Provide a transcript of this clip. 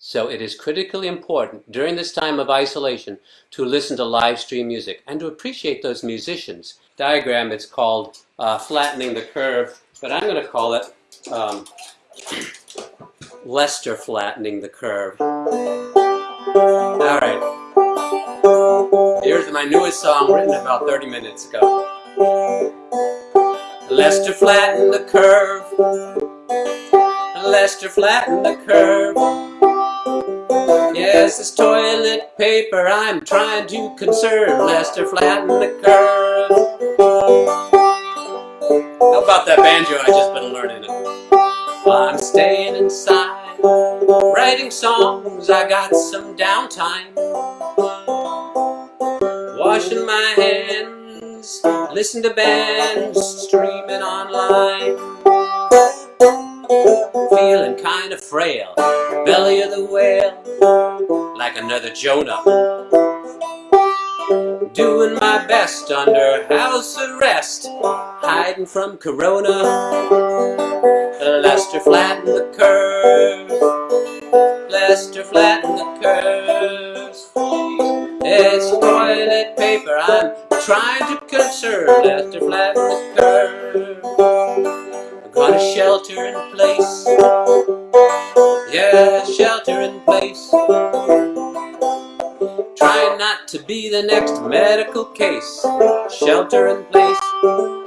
So it is critically important during this time of isolation to listen to live stream music and to appreciate those musicians. Diagram, it's called uh, flattening the curve, but I'm going to call it um, Lester flattening the curve. All right. Here's my newest song written about 30 minutes ago. Lester flattened the curve. Lester flattened the curve. Yes, it's toilet paper I'm trying to conserve. Lester flatten the curve. How about that banjo I just been learning? I'm staying inside, writing songs. I got some downtime. Washing my hands, listen to bands, streaming online. Feeling kind of frail, belly of the whale, like another Jonah. Doing my best under house arrest, hiding from Corona. Lester flatten the curve, Lester flatten the curves. It's toilet paper I'm trying to conserve, Lester flatten the curve. Got a shelter in place. Yeah, shelter in place. To be the next medical case. Shelter in place.